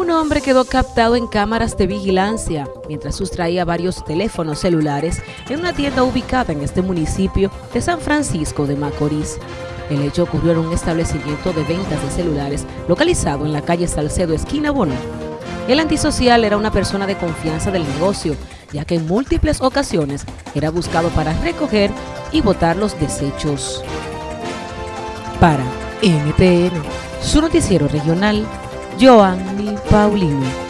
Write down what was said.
Un hombre quedó captado en cámaras de vigilancia mientras sustraía varios teléfonos celulares en una tienda ubicada en este municipio de San Francisco de Macorís. El hecho ocurrió en un establecimiento de ventas de celulares localizado en la calle Salcedo, esquina Bono. El antisocial era una persona de confianza del negocio, ya que en múltiples ocasiones era buscado para recoger y botar los desechos. Para NTN, su noticiero regional, Joanny Paulino.